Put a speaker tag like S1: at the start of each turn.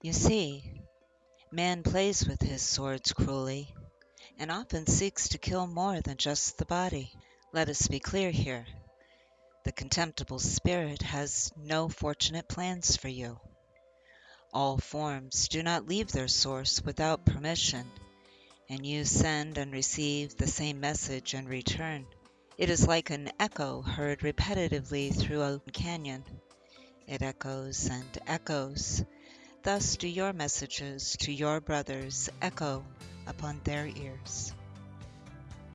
S1: You see, man plays with his swords cruelly, and often seeks to kill more than just the body. Let us be clear here. The contemptible spirit has no fortunate plans for you. All forms do not leave their source without permission, and you send and receive the same message in return. It is like an echo heard repetitively through a canyon. It echoes and echoes. Thus do your messages to your brothers echo upon their ears.